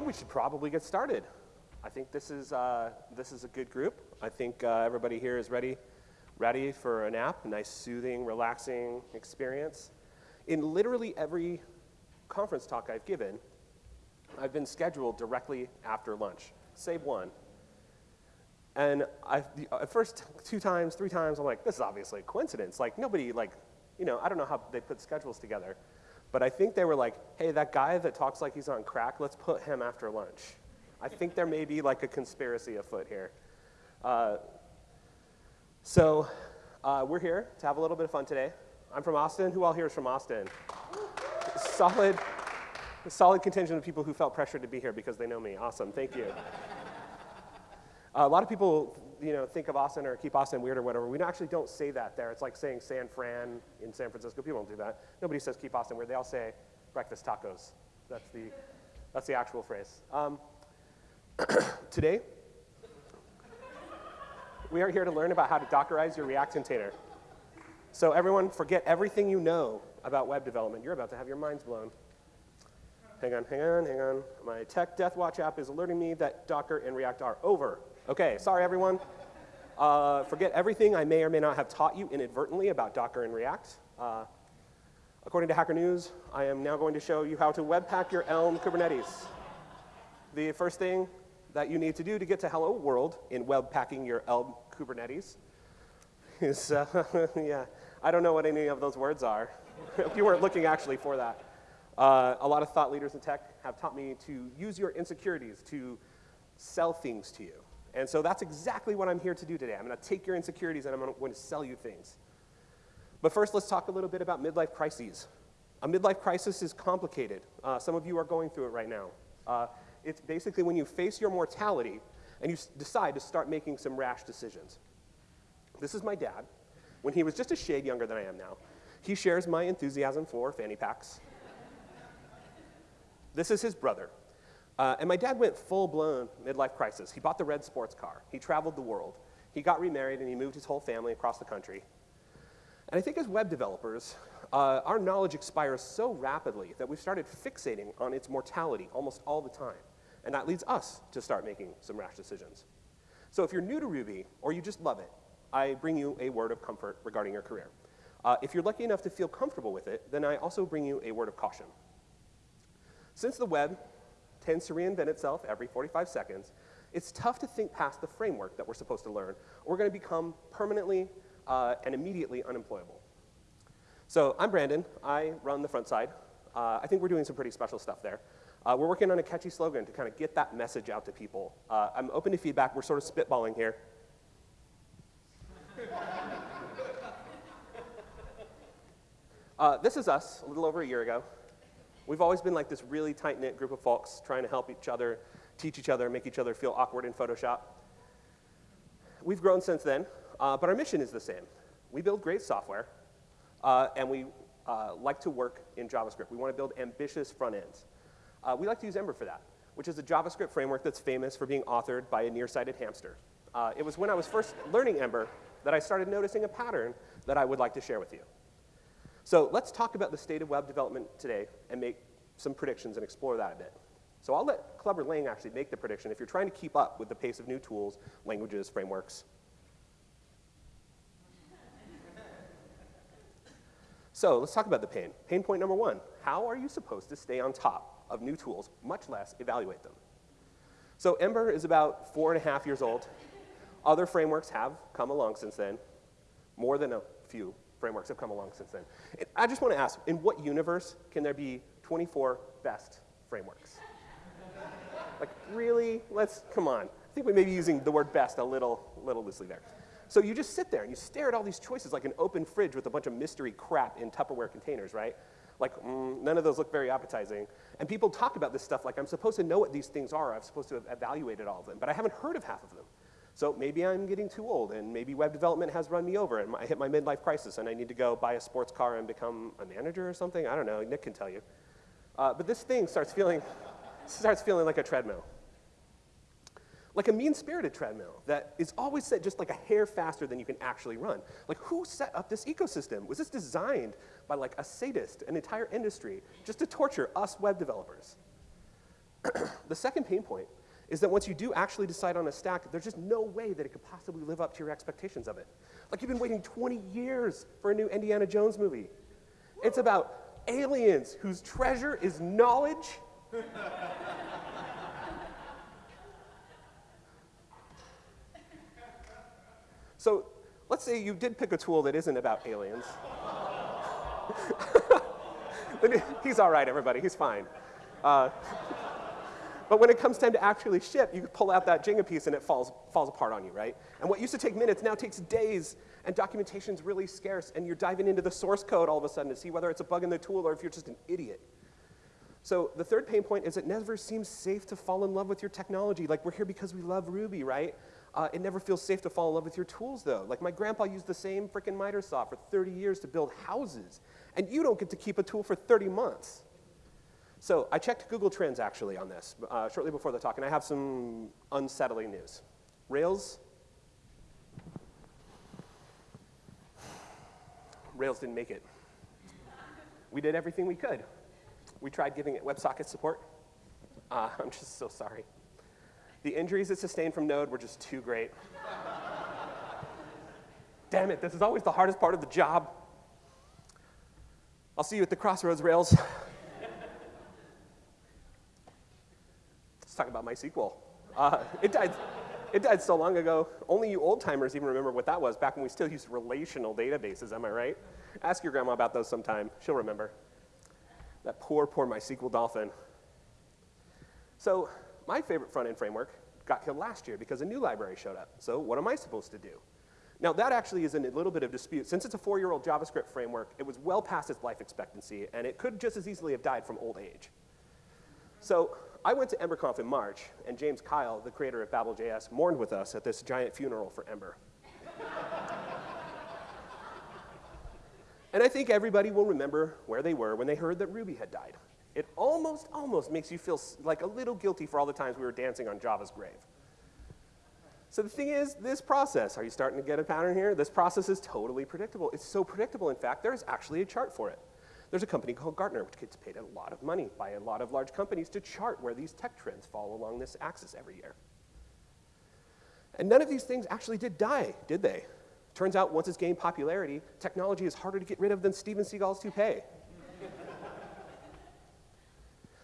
think we should probably get started. I think this is, uh, this is a good group. I think uh, everybody here is ready, ready for a nap, a nice, soothing, relaxing experience. In literally every conference talk I've given, I've been scheduled directly after lunch, save one. And I, at first two times, three times, I'm like, this is obviously a coincidence. Like nobody, like, you know, I don't know how they put schedules together. But I think they were like, hey, that guy that talks like he's on crack, let's put him after lunch. I think there may be like a conspiracy afoot here. Uh, so uh, we're here to have a little bit of fun today. I'm from Austin. Who all here is from Austin? solid, solid contingent of people who felt pressured to be here because they know me. Awesome, thank you. Uh, a lot of people, you know, think of Austin or keep Austin weird or whatever. We actually don't say that there. It's like saying San Fran in San Francisco. People don't do that. Nobody says keep Austin weird. They all say breakfast tacos. That's the, that's the actual phrase. Um, today, we are here to learn about how to Dockerize your React container. So everyone, forget everything you know about web development. You're about to have your minds blown. Hang on, hang on, hang on. My Tech Death Watch app is alerting me that Docker and React are over. Okay, sorry everyone. Uh, forget everything I may or may not have taught you inadvertently about Docker and React. Uh, according to Hacker News, I am now going to show you how to webpack your Elm Kubernetes. The first thing that you need to do to get to hello world in webpacking your Elm Kubernetes is, uh, yeah, I don't know what any of those words are. if you weren't looking actually for that. Uh, a lot of thought leaders in tech have taught me to use your insecurities to sell things to you. And so that's exactly what I'm here to do today. I'm going to take your insecurities and I'm going to sell you things. But first, let's talk a little bit about midlife crises. A midlife crisis is complicated. Uh, some of you are going through it right now. Uh, it's basically when you face your mortality and you decide to start making some rash decisions. This is my dad. When he was just a shade younger than I am now, he shares my enthusiasm for fanny packs. this is his brother, uh, and my dad went full-blown midlife crisis. He bought the red sports car. He traveled the world. He got remarried, and he moved his whole family across the country. And I think as web developers, uh, our knowledge expires so rapidly that we've started fixating on its mortality almost all the time. And that leads us to start making some rash decisions. So if you're new to Ruby, or you just love it, I bring you a word of comfort regarding your career. Uh, if you're lucky enough to feel comfortable with it, then I also bring you a word of caution. Since the web tends to reinvent itself every 45 seconds, it's tough to think past the framework that we're supposed to learn, we're going to become permanently uh, and immediately unemployable. So I'm Brandon. I run the front side. Uh, I think we're doing some pretty special stuff there. Uh, we're working on a catchy slogan to kind of get that message out to people. Uh, I'm open to feedback. We're sort of spitballing here. Uh, this is us a little over a year ago. We've always been like this really tight-knit group of folks trying to help each other, teach each other, make each other feel awkward in Photoshop. We've grown since then, uh, but our mission is the same. We build great software, uh, and we uh, like to work in JavaScript. We want to build ambitious front ends. Uh, we like to use Ember for that, which is a JavaScript framework that's famous for being authored by a nearsighted hamster. Uh, it was when I was first learning Ember that I started noticing a pattern that I would like to share with you. So let's talk about the state of web development today and make some predictions and explore that a bit. So I'll let Clubber Lang actually make the prediction if you're trying to keep up with the pace of new tools, languages, frameworks. so let's talk about the pain. Pain point number one, how are you supposed to stay on top of new tools, much less evaluate them? So Ember is about four and a half years old. Other frameworks have come along since then, more than a few frameworks have come along since then. I just want to ask, in what universe can there be 24 best frameworks? like, really? Let's, come on. I think we may be using the word best a little, little loosely there. So you just sit there and you stare at all these choices like an open fridge with a bunch of mystery crap in Tupperware containers, right? Like, mm, none of those look very appetizing. And people talk about this stuff like I'm supposed to know what these things are. I'm supposed to have evaluated all of them, but I haven't heard of half of them. So maybe I'm getting too old, and maybe web development has run me over, and I hit my midlife crisis, and I need to go buy a sports car and become a manager or something. I don't know. Nick can tell you. Uh, but this thing starts feeling, starts feeling like a treadmill. Like a mean-spirited treadmill that is always set just like a hair faster than you can actually run. Like who set up this ecosystem? Was this designed by like a sadist, an entire industry, just to torture us web developers? the second pain point is that once you do actually decide on a stack, there's just no way that it could possibly live up to your expectations of it. Like you've been waiting 20 years for a new Indiana Jones movie. It's about aliens whose treasure is knowledge. so let's say you did pick a tool that isn't about aliens. He's all right, everybody. He's fine. Uh, but when it comes time to actually ship, you pull out that Jenga piece and it falls, falls apart on you, right? And what used to take minutes now takes days, and documentation's really scarce, and you're diving into the source code all of a sudden to see whether it's a bug in the tool or if you're just an idiot. So the third pain point is it never seems safe to fall in love with your technology. Like we're here because we love Ruby, right? Uh, it never feels safe to fall in love with your tools, though. Like my grandpa used the same freaking miter saw for 30 years to build houses, and you don't get to keep a tool for 30 months. So I checked Google Trends actually on this uh, shortly before the talk, and I have some unsettling news. Rails, Rails didn't make it. We did everything we could. We tried giving it WebSocket support. Uh, I'm just so sorry. The injuries it sustained from Node were just too great. Damn it, this is always the hardest part of the job. I'll see you at the crossroads, Rails. Talk about MySQL. Uh, it, died, it died so long ago, only you old timers even remember what that was back when we still used relational databases, am I right? Ask your grandma about those sometime, she'll remember. That poor, poor MySQL dolphin. So my favorite front-end framework got killed last year because a new library showed up. So what am I supposed to do? Now that actually is in a little bit of dispute. Since it's a four-year-old JavaScript framework, it was well past its life expectancy, and it could just as easily have died from old age. So I went to EmberConf in March, and James Kyle, the creator of Babel.js, mourned with us at this giant funeral for Ember. and I think everybody will remember where they were when they heard that Ruby had died. It almost, almost makes you feel like a little guilty for all the times we were dancing on Java's grave. So the thing is, this process, are you starting to get a pattern here? This process is totally predictable. It's so predictable, in fact, there's actually a chart for it. There's a company called Gartner, which gets paid a lot of money by a lot of large companies to chart where these tech trends fall along this axis every year. And none of these things actually did die, did they? Turns out once it's gained popularity, technology is harder to get rid of than Steven Seagal's toupee.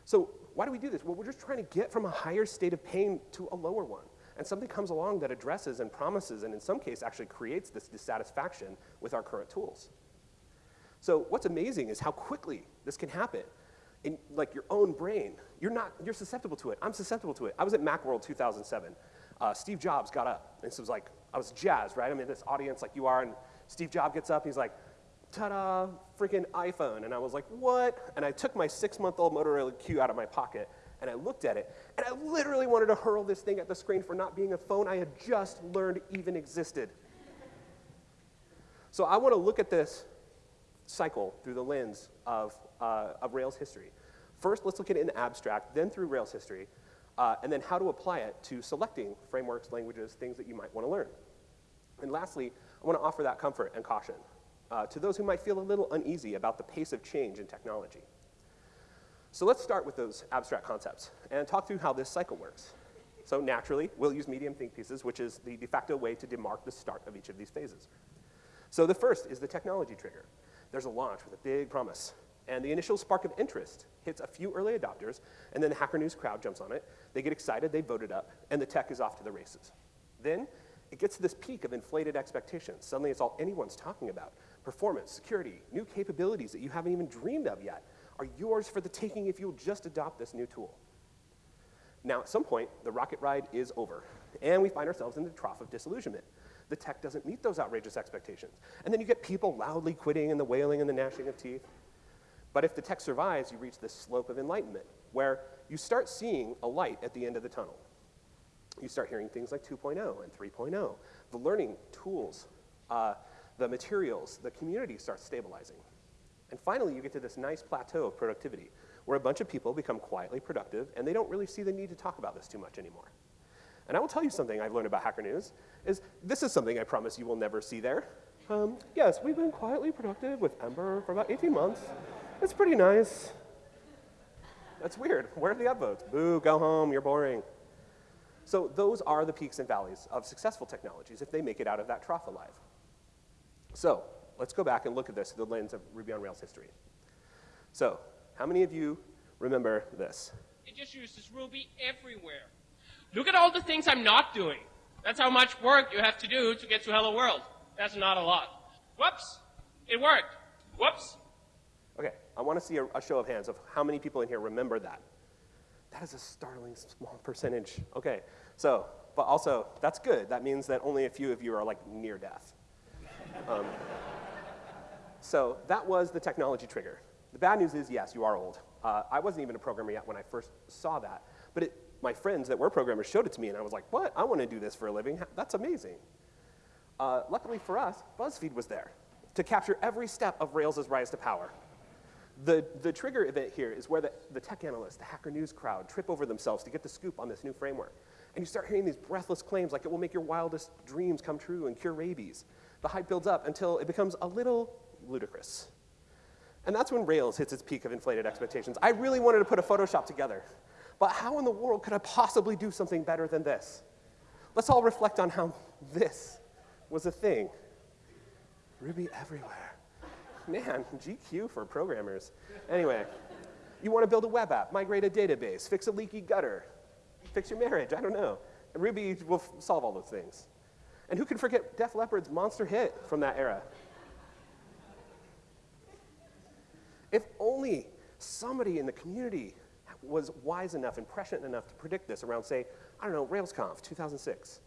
so why do we do this? Well, we're just trying to get from a higher state of pain to a lower one. And something comes along that addresses and promises, and in some case actually creates this dissatisfaction with our current tools. So what's amazing is how quickly this can happen in like your own brain. You're not, you're susceptible to it. I'm susceptible to it. I was at Macworld 2007. Uh, Steve Jobs got up, and so it was like, I was jazzed, right? I'm in this audience like you are, and Steve Jobs gets up, he's like, ta-da, freaking iPhone. And I was like, what? And I took my six-month-old Motorola Q out of my pocket, and I looked at it, and I literally wanted to hurl this thing at the screen for not being a phone I had just learned even existed. So I want to look at this cycle through the lens of, uh, of Rails history. First, let's look at it in abstract, then through Rails history, uh, and then how to apply it to selecting frameworks, languages, things that you might want to learn. And lastly, I want to offer that comfort and caution uh, to those who might feel a little uneasy about the pace of change in technology. So let's start with those abstract concepts and talk through how this cycle works. So naturally, we'll use medium think pieces, which is the de facto way to demark the start of each of these phases. So the first is the technology trigger there's a launch with a big promise. And the initial spark of interest hits a few early adopters, and then the Hacker News crowd jumps on it. They get excited, they vote it up, and the tech is off to the races. Then it gets to this peak of inflated expectations. Suddenly it's all anyone's talking about. Performance, security, new capabilities that you haven't even dreamed of yet are yours for the taking if you'll just adopt this new tool. Now, at some point, the rocket ride is over, and we find ourselves in the trough of disillusionment the tech doesn't meet those outrageous expectations. And then you get people loudly quitting and the wailing and the gnashing of teeth. But if the tech survives, you reach this slope of enlightenment where you start seeing a light at the end of the tunnel. You start hearing things like 2.0 and 3.0. The learning tools, uh, the materials, the community starts stabilizing. And finally, you get to this nice plateau of productivity where a bunch of people become quietly productive and they don't really see the need to talk about this too much anymore. And I will tell you something I've learned about Hacker News, is this is something I promise you will never see there. Um, yes, we've been quietly productive with Ember for about 18 months. It's pretty nice. That's weird. Where are the upvotes? Boo, go home, you're boring. So those are the peaks and valleys of successful technologies if they make it out of that trough alive. So let's go back and look at this through the lens of Ruby on Rails history. So how many of you remember this? It just uses Ruby everywhere. Look at all the things I'm not doing. That's how much work you have to do to get to Hello World. That's not a lot. Whoops, it worked. Whoops. Okay, I want to see a, a show of hands of how many people in here remember that. That is a startling small percentage. Okay, so, but also, that's good. That means that only a few of you are like near death. Um, so that was the technology trigger. The bad news is, yes, you are old. Uh, I wasn't even a programmer yet when I first saw that, but it, my friends that were programmers showed it to me, and I was like, what? I want to do this for a living. That's amazing. Uh, luckily for us, BuzzFeed was there to capture every step of Rails' rise to power. The, the trigger event here is where the, the tech analysts, the Hacker News crowd, trip over themselves to get the scoop on this new framework. And you start hearing these breathless claims like it will make your wildest dreams come true and cure rabies. The hype builds up until it becomes a little ludicrous. And that's when Rails hits its peak of inflated expectations. I really wanted to put a Photoshop together, but how in the world could I possibly do something better than this? Let's all reflect on how this was a thing. Ruby everywhere. Man, GQ for programmers. Anyway, you want to build a web app, migrate a database, fix a leaky gutter, fix your marriage, I don't know. And Ruby will solve all those things. And who can forget Def Leppard's monster hit from that era? If only somebody in the community was wise enough and prescient enough to predict this around, say, I don't know, RailsConf 2006.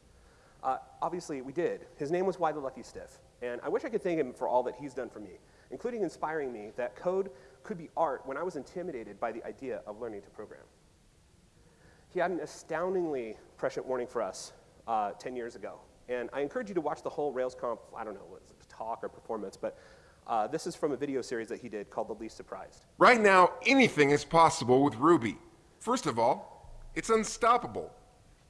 Uh, obviously, we did. His name was Why the Lucky Stiff. And I wish I could thank him for all that he's done for me, including inspiring me that code could be art when I was intimidated by the idea of learning to program. He had an astoundingly prescient warning for us uh, 10 years ago. And I encourage you to watch the whole RailsConf, I don't know, talk or performance, but uh, this is from a video series that he did called The Least Surprised. Right now, anything is possible with Ruby. First of all, it's unstoppable.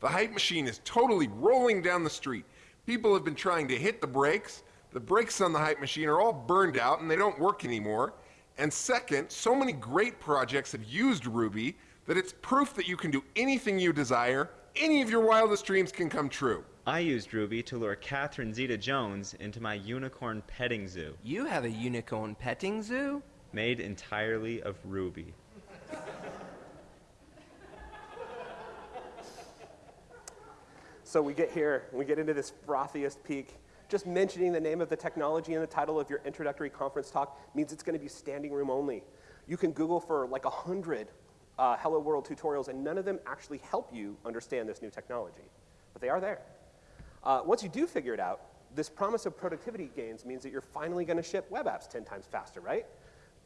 The hype machine is totally rolling down the street. People have been trying to hit the brakes. The brakes on the hype machine are all burned out and they don't work anymore. And second, so many great projects have used Ruby that it's proof that you can do anything you desire, any of your wildest dreams can come true. I used Ruby to lure Catherine Zeta Jones into my unicorn petting zoo. You have a unicorn petting zoo? Made entirely of Ruby. So we get here, we get into this frothiest peak. Just mentioning the name of the technology in the title of your introductory conference talk means it's going to be standing room only. You can Google for like a hundred uh, Hello World tutorials, and none of them actually help you understand this new technology. But they are there. Uh, once you do figure it out, this promise of productivity gains means that you're finally going to ship web apps 10 times faster, right?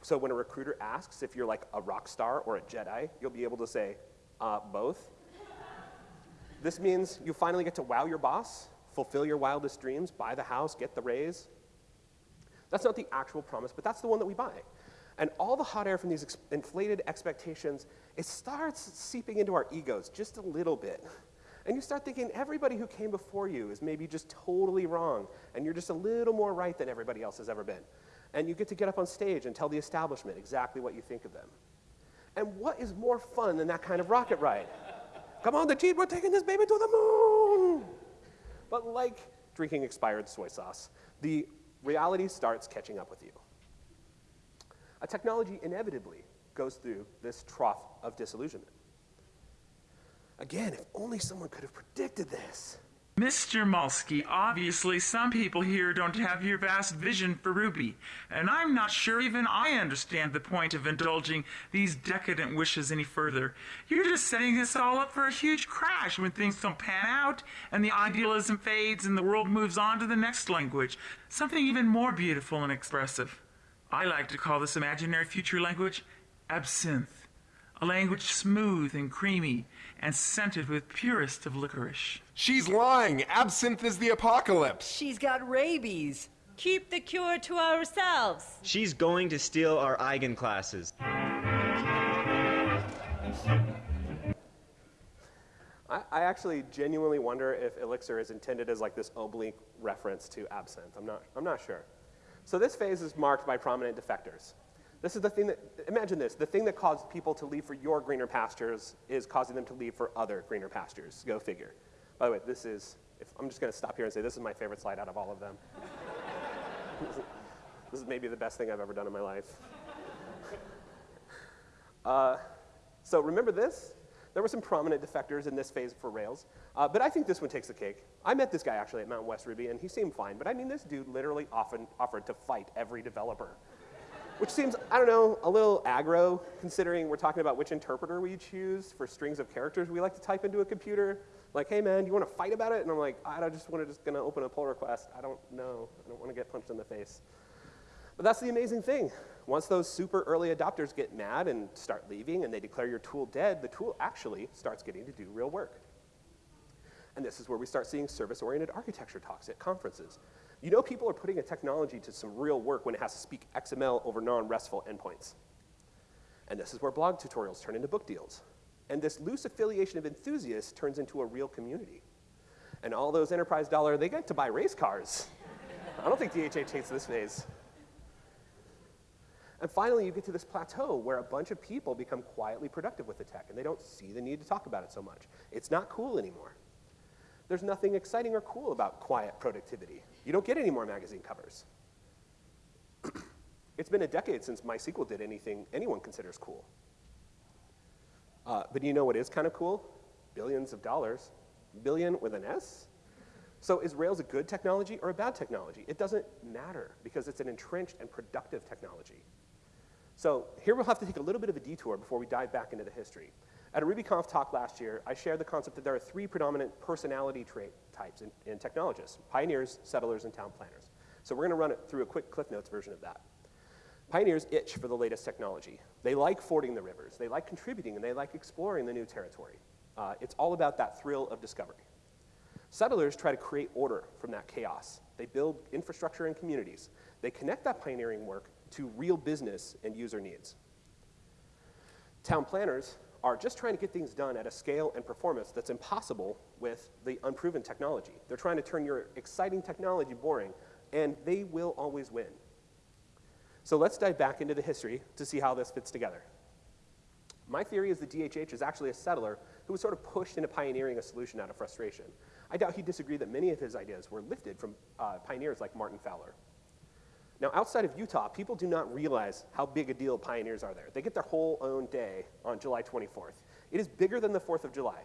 So when a recruiter asks if you're like a rock star or a Jedi, you'll be able to say, uh, both. This means you finally get to wow your boss, fulfill your wildest dreams, buy the house, get the raise. That's not the actual promise, but that's the one that we buy. And all the hot air from these ex inflated expectations, it starts seeping into our egos just a little bit. And you start thinking everybody who came before you is maybe just totally wrong, and you're just a little more right than everybody else has ever been. And you get to get up on stage and tell the establishment exactly what you think of them. And what is more fun than that kind of rocket ride? Come on, the team, we're taking this baby to the moon. But like drinking expired soy sauce, the reality starts catching up with you. A technology inevitably goes through this trough of disillusionment. Again, if only someone could have predicted this. Mr. Mulsky, obviously some people here don't have your vast vision for Ruby, and I'm not sure even I understand the point of indulging these decadent wishes any further. You're just setting us all up for a huge crash when things don't pan out, and the idealism fades and the world moves on to the next language, something even more beautiful and expressive. I like to call this imaginary future language absinthe, a language smooth and creamy and scented with purest of licorice. She's lying. Absinthe is the apocalypse. She's got rabies. Keep the cure to ourselves. She's going to steal our Eigen classes. I, I actually genuinely wonder if Elixir is intended as like this oblique reference to absinthe. I'm not, I'm not sure. So this phase is marked by prominent defectors. This is the thing that, imagine this, the thing that caused people to leave for your greener pastures is causing them to leave for other greener pastures. Go figure. By the way, this is, if, I'm just going to stop here and say this is my favorite slide out of all of them. this is maybe the best thing I've ever done in my life. Uh, so remember this? There were some prominent defectors in this phase for Rails, uh, but I think this one takes the cake. I met this guy actually at Mountain West Ruby, and he seemed fine, but I mean, this dude literally often offered to fight every developer, which seems, I don't know, a little aggro, considering we're talking about which interpreter we choose for strings of characters we like to type into a computer. Like, hey man, you want to fight about it? And I'm like, I just want to just gonna open a pull request. I don't know. I don't want to get punched in the face. But that's the amazing thing. Once those super early adopters get mad and start leaving and they declare your tool dead, the tool actually starts getting to do real work. And this is where we start seeing service-oriented architecture talks at conferences. You know people are putting a technology to some real work when it has to speak XML over non-RESTful endpoints. And this is where blog tutorials turn into book deals. And this loose affiliation of enthusiasts turns into a real community. And all those enterprise dollar, they get to buy race cars. I don't think DHH hates this phase. And finally, you get to this plateau where a bunch of people become quietly productive with the tech and they don't see the need to talk about it so much. It's not cool anymore. There's nothing exciting or cool about quiet productivity. You don't get any more magazine covers. it's been a decade since MySQL did anything anyone considers cool. Uh, but you know what is kind of cool? Billions of dollars. Billion with an S? So is Rails a good technology or a bad technology? It doesn't matter because it's an entrenched and productive technology. So here we'll have to take a little bit of a detour before we dive back into the history. At a RubyConf talk last year, I shared the concept that there are three predominant personality trait types in, in technologists, pioneers, settlers, and town planners. So we're gonna run it through a quick Cliff Notes version of that. Pioneers itch for the latest technology. They like fording the rivers, they like contributing, and they like exploring the new territory. Uh, it's all about that thrill of discovery. Settlers try to create order from that chaos. They build infrastructure and communities. They connect that pioneering work to real business and user needs. Town planners are just trying to get things done at a scale and performance that's impossible with the unproven technology. They're trying to turn your exciting technology boring, and they will always win. So let's dive back into the history to see how this fits together. My theory is that DHH is actually a settler who was sort of pushed into pioneering a solution out of frustration. I doubt he'd disagree that many of his ideas were lifted from uh, pioneers like Martin Fowler. Now, outside of Utah, people do not realize how big a deal pioneers are there. They get their whole own day on July 24th. It is bigger than the 4th of July.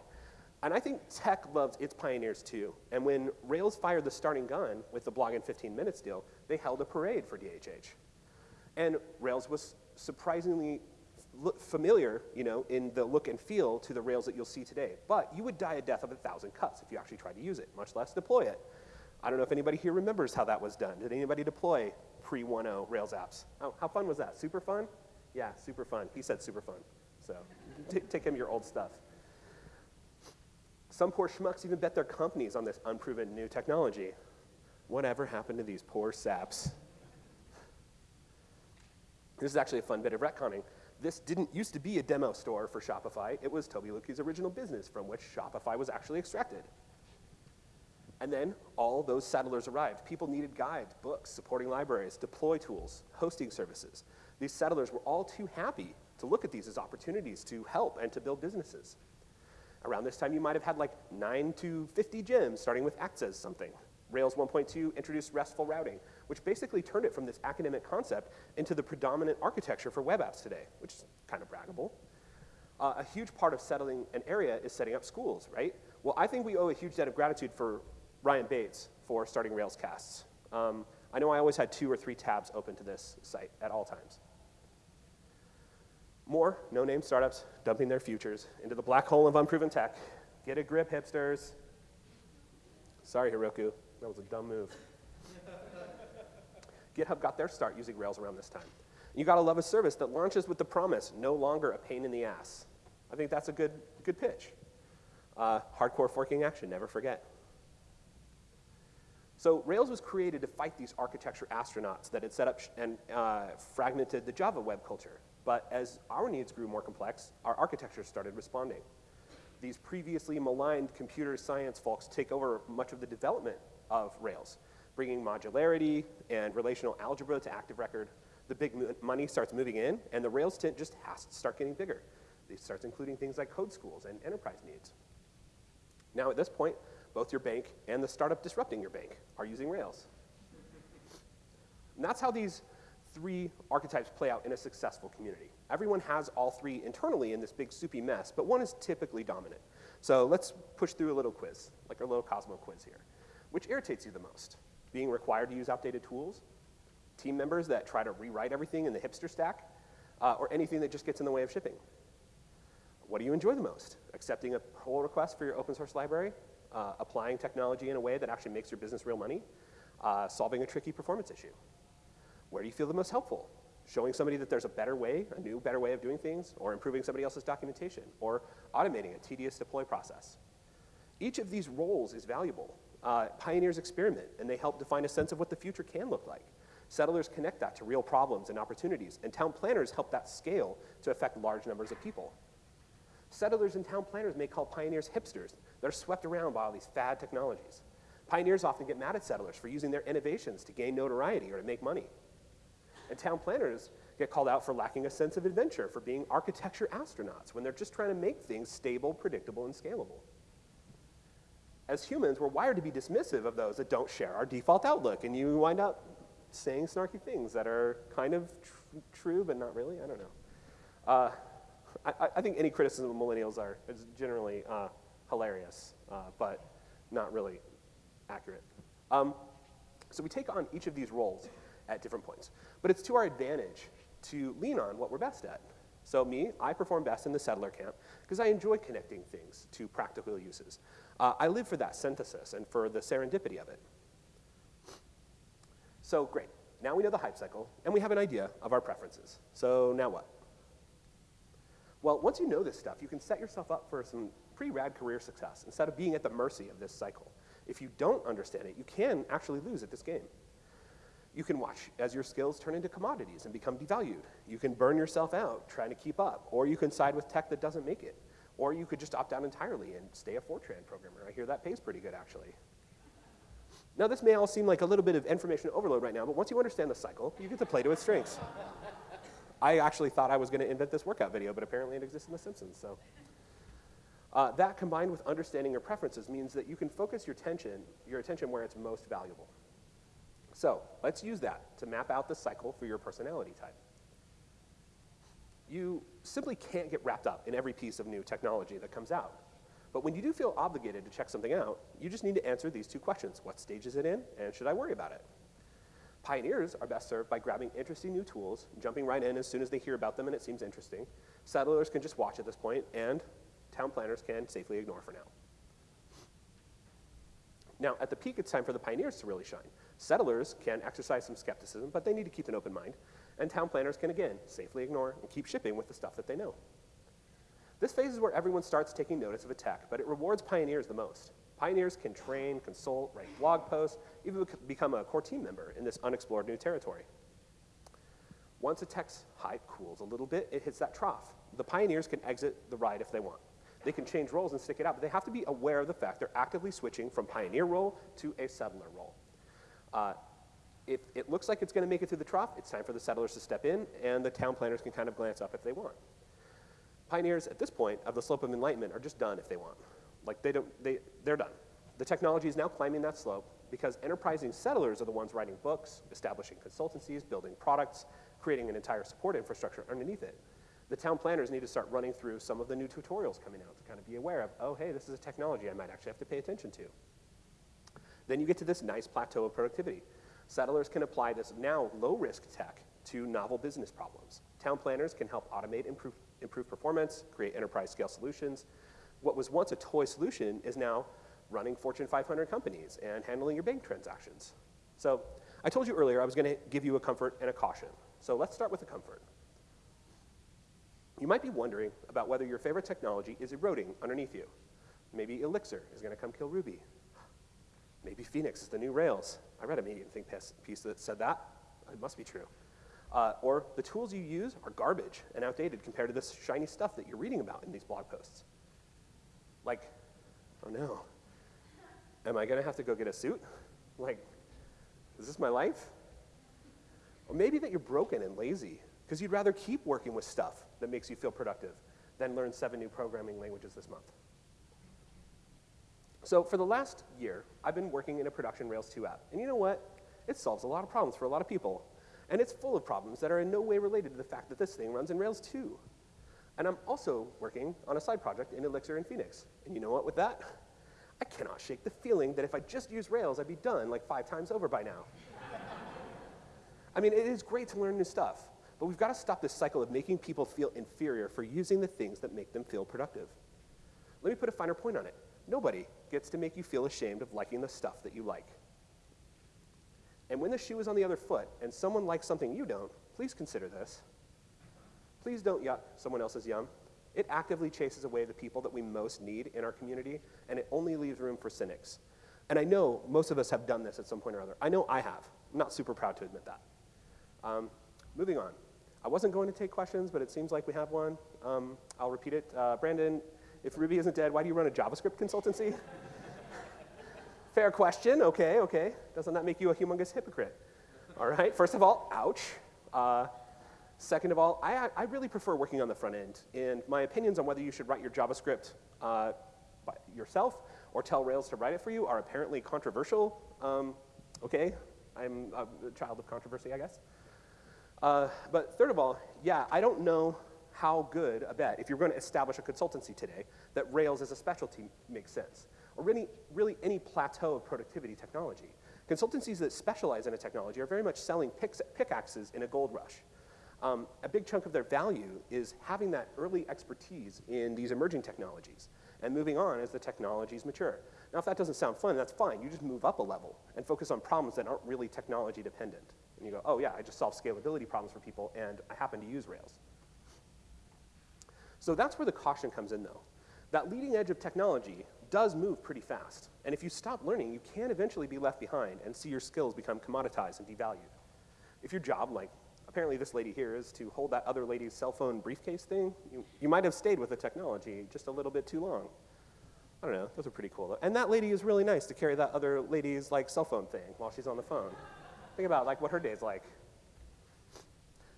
And I think tech loves its pioneers too. And when Rails fired the starting gun with the blog in 15 minutes deal, they held a parade for DHH. And Rails was surprisingly familiar, you know, in the look and feel to the Rails that you'll see today. But you would die a death of a thousand cuts if you actually tried to use it, much less deploy it. I don't know if anybody here remembers how that was done. Did anybody deploy pre 1.0 Rails apps? Oh, how fun was that? Super fun? Yeah, super fun. He said super fun. So take him your old stuff. Some poor schmucks even bet their companies on this unproven new technology. Whatever happened to these poor saps? This is actually a fun bit of retconning. This didn't used to be a demo store for Shopify. It was Tobi Lütke's original business from which Shopify was actually extracted. And then all those settlers arrived. People needed guides, books, supporting libraries, deploy tools, hosting services. These settlers were all too happy to look at these as opportunities to help and to build businesses. Around this time, you might have had like 9 to 50 gems, starting with acts as something. Rails 1.2 introduced RESTful routing, which basically turned it from this academic concept into the predominant architecture for web apps today, which is kind of braggable. Uh, a huge part of settling an area is setting up schools, right? Well, I think we owe a huge debt of gratitude for Ryan Bates for starting Railscasts. Um, I know I always had two or three tabs open to this site at all times. More no-name startups dumping their futures into the black hole of unproven tech. Get a grip, hipsters. Sorry, Heroku. That was a dumb move. GitHub got their start using Rails around this time. You gotta love a service that launches with the promise, no longer a pain in the ass. I think that's a good, good pitch. Uh, hardcore forking action, never forget. So Rails was created to fight these architecture astronauts that had set up and uh, fragmented the Java web culture. But as our needs grew more complex, our architecture started responding. These previously maligned computer science folks take over much of the development of Rails, bringing modularity and relational algebra to active record. the big money starts moving in, and the Rails tent just has to start getting bigger. It starts including things like code schools and enterprise needs. Now, at this point, both your bank and the startup disrupting your bank are using Rails. And that's how these three archetypes play out in a successful community. Everyone has all three internally in this big soupy mess, but one is typically dominant. So let's push through a little quiz, like our little Cosmo quiz here. Which irritates you the most? Being required to use outdated tools? Team members that try to rewrite everything in the hipster stack? Uh, or anything that just gets in the way of shipping? What do you enjoy the most? Accepting a pull request for your open source library? Uh, applying technology in a way that actually makes your business real money? Uh, solving a tricky performance issue? Where do you feel the most helpful? Showing somebody that there's a better way, a new, better way of doing things, or improving somebody else's documentation, or automating a tedious deploy process. Each of these roles is valuable. Uh, pioneers experiment, and they help define a sense of what the future can look like. Settlers connect that to real problems and opportunities, and town planners help that scale to affect large numbers of people. Settlers and town planners may call pioneers hipsters. They're swept around by all these fad technologies. Pioneers often get mad at settlers for using their innovations to gain notoriety or to make money. And town planners get called out for lacking a sense of adventure, for being architecture astronauts when they're just trying to make things stable, predictable, and scalable. As humans, we're wired to be dismissive of those that don't share our default outlook, and you wind up saying snarky things that are kind of tr- true, but not really. I don't know. Uh, I, I, think any criticism of millennials are is generally uh, hilarious, uh, but not really accurate. Um, so we take on each of these roles at different points. But it's to our advantage to lean on what we're best at. So me, I perform best in the settler camp because I enjoy connecting things to practical uses. Uh, I live for that synthesis and for the serendipity of it. So great, now we know the hype cycle and we have an idea of our preferences. So now what? Well, once you know this stuff, you can set yourself up for some pretty rad career success instead of being at the mercy of this cycle. If you don't understand it, you can actually lose at this game. You can watch as your skills turn into commodities and become devalued. You can burn yourself out trying to keep up, or you can side with tech that doesn't make it. Or you could just opt out entirely and stay a Fortran programmer. I hear that pays pretty good, actually. Now, this may all seem like a little bit of information overload right now, but once you understand the cycle, you get to play to its strengths. I actually thought I was going to invent this workout video, but apparently it exists in The Simpsons, so. Uh, that combined with understanding your preferences means that you can focus your attention, your attention where it's most valuable. So let's use that to map out the cycle for your personality type. You simply can't get wrapped up in every piece of new technology that comes out. But when you do feel obligated to check something out, you just need to answer these two questions. What stage is it in, and should I worry about it? Pioneers are best served by grabbing interesting new tools, jumping right in as soon as they hear about them and it seems interesting. Settlers can just watch at this point, and town planners can safely ignore for now. Now, at the peak, it's time for the pioneers to really shine. Settlers can exercise some skepticism, but they need to keep an open mind. And town planners can, again, safely ignore and keep shipping with the stuff that they know. This phase is where everyone starts taking notice of a tech, but it rewards pioneers the most. Pioneers can train, consult, write blog posts, even become a core team member in this unexplored new territory. Once a tech's hype cools a little bit, it hits that trough. The pioneers can exit the ride if they want. They can change roles and stick it out, but they have to be aware of the fact they're actively switching from pioneer role to a settler role. Uh, if it looks like it's going to make it through the trough, it's time for the settlers to step in, and the town planners can kind of glance up if they want. Pioneers at this point of the slope of enlightenment are just done if they want. Like they don't, they, they're done. The technology is now climbing that slope because enterprising settlers are the ones writing books, establishing consultancies, building products, creating an entire support infrastructure underneath it. The town planners need to start running through some of the new tutorials coming out to kind of be aware of, oh, hey, this is a technology I might actually have to pay attention to. Then you get to this nice plateau of productivity. Settlers can apply this now low-risk tech to novel business problems. Town planners can help automate, improve, improve performance, create enterprise-scale solutions. What was once a toy solution is now running Fortune 500 companies and handling your bank transactions. So I told you earlier I was going to give you a comfort and a caution. So let's start with the comfort. You might be wondering about whether your favorite technology is eroding underneath you. Maybe Elixir is going to come kill Ruby. Maybe Phoenix is the new Rails. I read a Medium Think piece that said that. It must be true. Uh, or the tools you use are garbage and outdated compared to this shiny stuff that you're reading about in these blog posts. Like, oh no, am I to have to go get a suit? Like, is this my life? Or maybe that you're broken and lazy because you'd rather keep working with stuff that makes you feel productive than learn seven new programming languages this month. So for the last year, I've been working in a production Rails 2 app. And you know what? It solves a lot of problems for a lot of people. And it's full of problems that are in no way related to the fact that this thing runs in Rails 2. And I'm also working on a side project in Elixir and Phoenix. And you know what with that? I cannot shake the feeling that if I just used Rails, I'd be done like five times over by now. I mean, it is great to learn new stuff, but we've got to stop this cycle of making people feel inferior for using the things that make them feel productive. Let me put a finer point on it. Nobody gets to make you feel ashamed of liking the stuff that you like. And when the shoe is on the other foot and someone likes something you don't, please consider this. Please don't yuck someone else's yum. It actively chases away the people that we most need in our community, and it only leaves room for cynics. And I know most of us have done this at some point or other. I know I have. I'm not super proud to admit that. Um, moving on. I wasn't going to take questions, but it seems like we have one. Um, I'll repeat it. Uh, Brandon, if Ruby isn't dead, why do you run a JavaScript consultancy? Fair question. Okay, okay. Doesn't that make you a humongous hypocrite? All right. First of all, ouch. Uh, second of all, I, I really prefer working on the front end. And my opinions on whether you should write your JavaScript uh, yourself or tell Rails to write it for you are apparently controversial. Um, okay, I'm a child of controversy, I guess. Uh, but third of all, yeah, I don't know how good a bet, if you're going to establish a consultancy today, that Rails as a specialty makes sense, or really, really any plateau of productivity technology. Consultancies that specialize in a technology are very much selling pickaxes in a gold rush. Um, a big chunk of their value is having that early expertise in these emerging technologies and moving on as the technologies mature. Now, if that doesn't sound fun, that's fine. You just move up a level and focus on problems that aren't really technology dependent. And you go, oh yeah, I just solve scalability problems for people and I happen to use Rails. So that's where the caution comes in though. That leading edge of technology does move pretty fast. And if you stop learning, you can eventually be left behind and see your skills become commoditized and devalued. If your job, like apparently this lady here, is to hold that other lady's cell phone briefcase thing, you, you might have stayed with the technology just a little bit too long. I don't know, those are pretty cool. And that lady is really nice to carry that other lady's like cell phone thing while she's on the phone. Think about like what her day's like.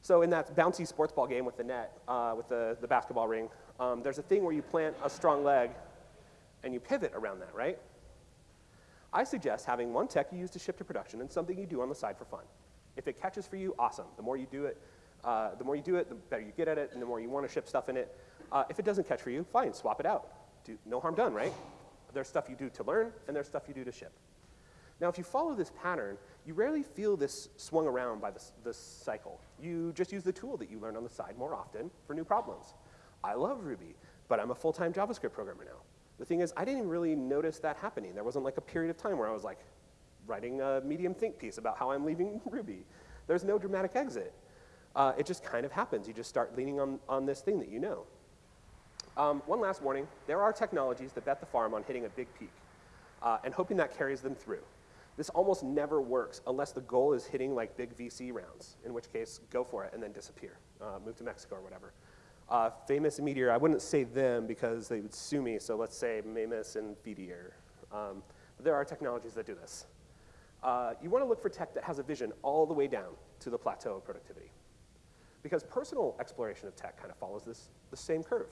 So in that bouncy sports ball game with the net, uh, with the, the basketball ring, um, there's a thing where you plant a strong leg and you pivot around that, right? I suggest having one tech you use to ship to production and something you do on the side for fun. If it catches for you, awesome. The more you do it, uh, the more you do it, the better you get at it, and the more you want to ship stuff in it. Uh, if it doesn't catch for you, fine, swap it out. Do, no harm done, right? There's stuff you do to learn, and there's stuff you do to ship. Now, if you follow this pattern, you rarely feel this swung around by this, this cycle. You just use the tool that you learn on the side more often for new problems. I love Ruby, but I'm a full-time JavaScript programmer now. The thing is, I didn't even really notice that happening. There wasn't like a period of time where I was like writing a medium think piece about how I'm leaving Ruby. There's no dramatic exit. Uh, it just kind of happens. You just start leaning on, on this thing that you know. Um, one last warning, there are technologies that bet the farm on hitting a big peak uh, and hoping that carries them through. This almost never works unless the goal is hitting like big VC rounds, in which case go for it and then disappear, uh, move to Mexico or whatever. Uh, Famous and Meteor, I wouldn't say them because they would sue me, so let's say Mamus and Meteor. Um, but there are technologies that do this. Uh, you want to look for tech that has a vision all the way down to the plateau of productivity. Because personal exploration of tech kind of follows this, the same curve.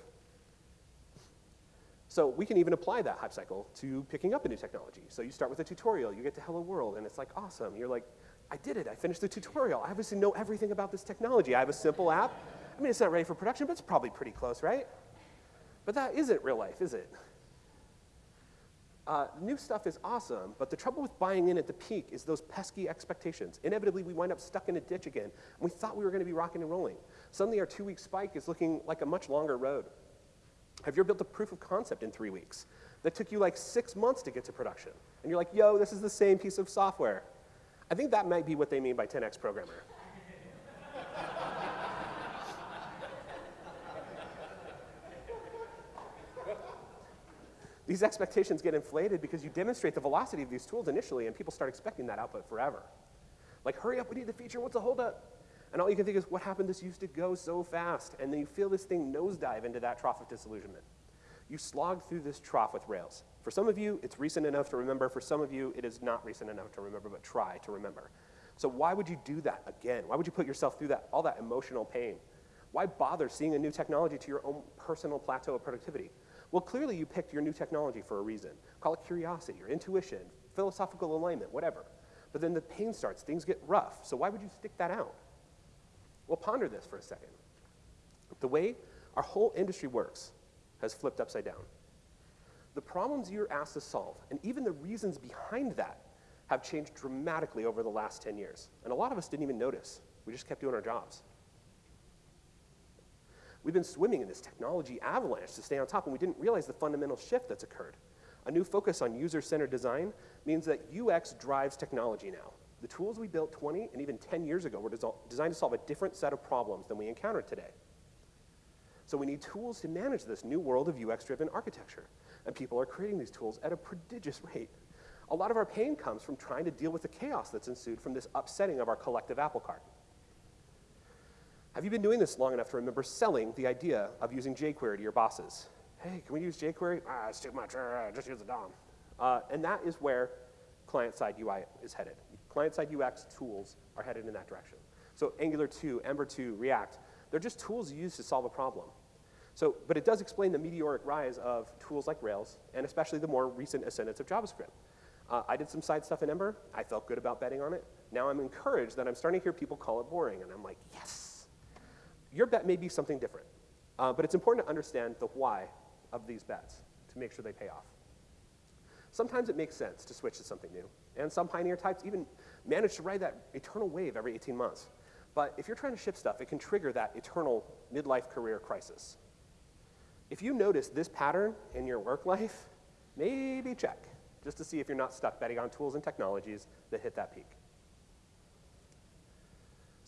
So we can even apply that hype cycle to picking up a new technology. So you start with a tutorial, you get to Hello World, and it's like awesome. You're like, I did it, I finished the tutorial. I obviously know everything about this technology. I have a simple app. I mean, it's not ready for production, but it's probably pretty close, right? But that isn't real life, is it? Uh, new stuff is awesome, but the trouble with buying in at the peak is those pesky expectations. Inevitably, we wind up stuck in a ditch again, we thought we were going to be rocking and rolling. Suddenly, our two-week spike is looking like a much longer road. Have you ever built a proof of concept in three weeks that took you like six months to get to production? And you're like, yo, this is the same piece of software. I think that might be what they mean by 10x programmer. These expectations get inflated because you demonstrate the velocity of these tools initially and people start expecting that output forever. Like, hurry up, we need the feature, what's the holdup? And all you can think is, what happened? This used to go so fast. And then you feel this thing nosedive into that trough of disillusionment. You slog through this trough with Rails. For some of you, it's recent enough to remember. For some of you, it is not recent enough to remember, but try to remember. So why would you do that again? Why would you put yourself through that, all that emotional pain? Why bother seeing a new technology to your own personal plateau of productivity? Well, clearly you picked your new technology for a reason. Call it curiosity or intuition, philosophical alignment, whatever. But then the pain starts, things get rough. So why would you stick that out? Well, ponder this for a second. The way our whole industry works has flipped upside down. The problems you're asked to solve, and even the reasons behind that, have changed dramatically over the last 10 years. And a lot of us didn't even notice. We just kept doing our jobs. We've been swimming in this technology avalanche to stay on top, and we didn't realize the fundamental shift that's occurred. A new focus on user centered design means that UX drives technology now. The tools we built 20 and even 10 years ago were designed to solve a different set of problems than we encounter today. So we need tools to manage this new world of UX driven architecture. And people are creating these tools at a prodigious rate. A lot of our pain comes from trying to deal with the chaos that's ensued from this upsetting of our collective apple cart. Have you been doing this long enough to remember selling the idea of using jQuery to your bosses? Hey, can we use jQuery? Ah, it's too much. Uh, just use the DOM. Uh, and that is where client-side UI is headed. Client-side UX tools are headed in that direction. So Angular 2, Ember 2, React, they're just tools used to solve a problem. So, but it does explain the meteoric rise of tools like Rails, and especially the more recent ascendance of JavaScript. Uh, I did some side stuff in Ember. I felt good about betting on it. Now I'm encouraged that I'm starting to hear people call it boring, and I'm like, yes. Your bet may be something different, uh, but it's important to understand the why of these bets to make sure they pay off. Sometimes it makes sense to switch to something new, and some pioneer types even manage to ride that eternal wave every 18 months. But if you're trying to ship stuff, it can trigger that eternal midlife career crisis. If you notice this pattern in your work life, maybe check just to see if you're not stuck betting on tools and technologies that hit that peak.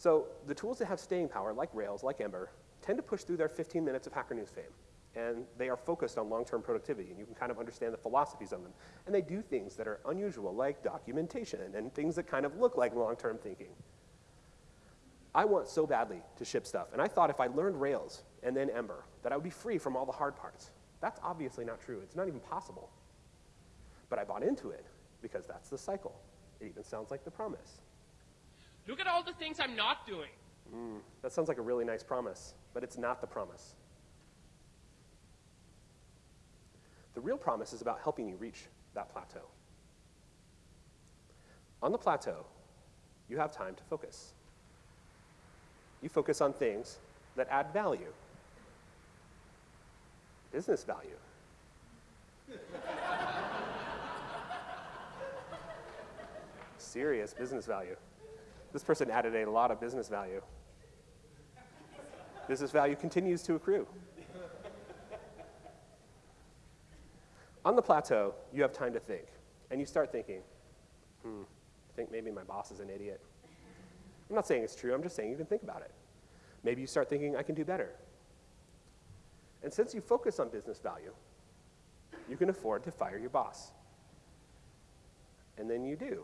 So the tools that have staying power, like Rails, like Ember, tend to push through their 15 minutes of Hacker News fame. And they are focused on long-term productivity, and you can kind of understand the philosophies of them. And they do things that are unusual, like documentation, and things that kind of look like long-term thinking. I want so badly to ship stuff, and I thought if I learned Rails and then Ember, that I would be free from all the hard parts. That's obviously not true. It's not even possible. But I bought into it because that's the cycle. It even sounds like the promise. Look at all the things I'm not doing. Mm, that sounds like a really nice promise, but it's not the promise. The real promise is about helping you reach that plateau. On the plateau, you have time to focus. You focus on things that add value, business value. serious business value. This person added a lot of business value. business value continues to accrue. On the plateau, you have time to think, and you start thinking, hmm, I think maybe my boss is an idiot. I'm not saying it's true, I'm just saying you can think about it. Maybe you start thinking, I can do better. And since you focus on business value, you can afford to fire your boss. And then you do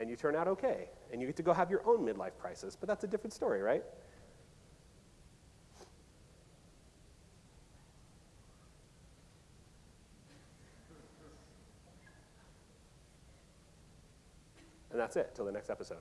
and you turn out okay, and you get to go have your own midlife crisis, but that's a different story, right? And that's it, till the next episode.